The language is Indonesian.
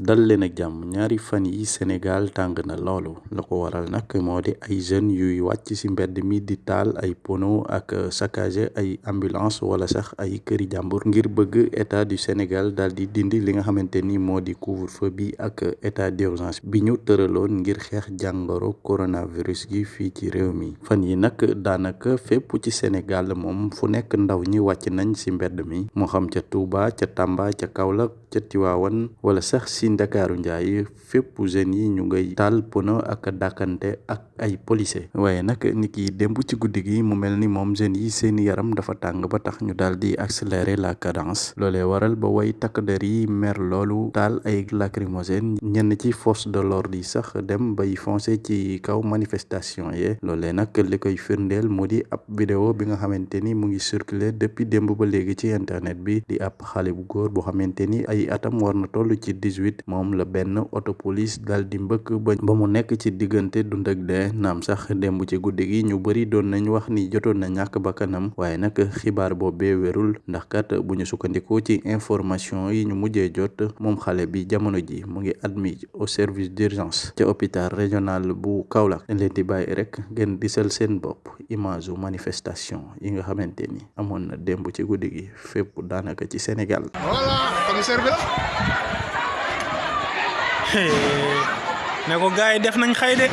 dal leen ak jàmm. Ñaari fan yi Sénégal tàng na loolu. La ko waral nag moo di ay jeunes yuy wàcc ci mbedd mi di taal ay pono ak saccagé ay ambulance wala sax ay këri jàmbur ngir bëgg état du Sénégal daal di dindi li nga xamante ni moo di couvre-feu bi ak état d'urgence bi ñu tëraloon ngir xeex jàngoro coronavirus gi fii ci réew mi. Fan yi nag daanaka fépp ci Sénégal moom fu nekk ndaw ñi wàcc nañ ci mbedd mi. Moo xam ca Touba ca Tamba ca ca Tiwaawan wala sax ci Ndakaaru Njaay fépp jeunes yi ñu ngay taal pono ak dàkkante ak ay policier waaye nag nit démb ci guddi gi mu mel ni moom yi seeni yaram dafa ba tax ñu di accélérer la cadence. Waral ba way takk der yi mer loolu taal ay lacrymogène ñenn ci force de l'ordre yi sax dem bay foncer ci kaw manifestation yi. Loolee nag li koy firndeel mu di ab vidéo bi nga xamante ni mu ngi circuler depuis ba ci internet bi di ab xale bu góor boo xamante ay atam war na toll ci dix-huit moom la benn auto police dal di mbëkk ba mu nekk ci diggante dund ak dee. Naam sax démb ci guddi ñu bëri doon nañ wax ni jotoon na ñàkk bakkanam waaye nag xibaar boobee wérul. Ndax kat bu ñu ci information yi ñu mujjee jot moom xale bi jamono ji mu ngi admis au service d'urgence ca hôpital régional bu Kaolack. Dañ leen di bàyyi rek ngeen disal seen bopp image manifestation yi nga xamante ni amoon na démb ci guddi gi ci Sénégal. Voilà commissaire bi. Ne ko gars def nañ de